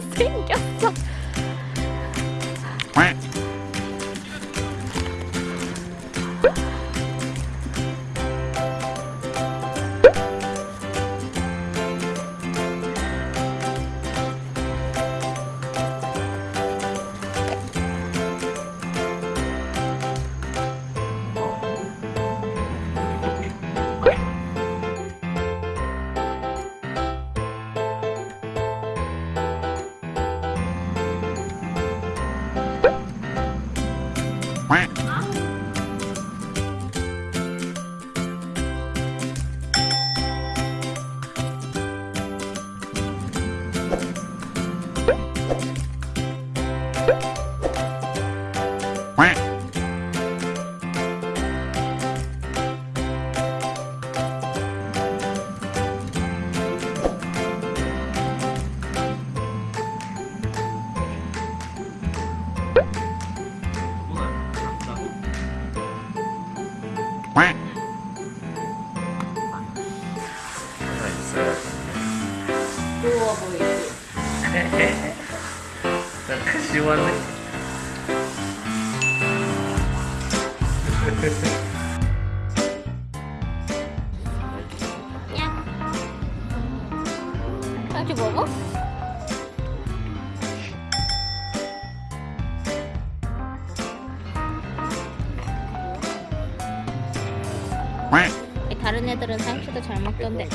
생겼어. Quack. 부러워 보이지? 시원해. 야. 같이 먹어? 다른 애들은 상추도 잘 먹던데.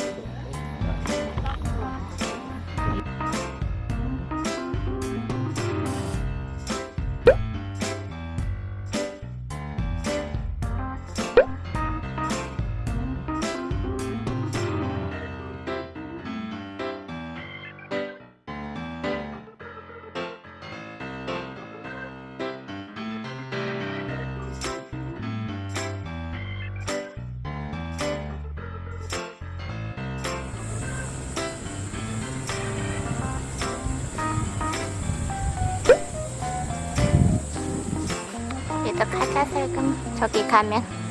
가자 설금. 저기 가면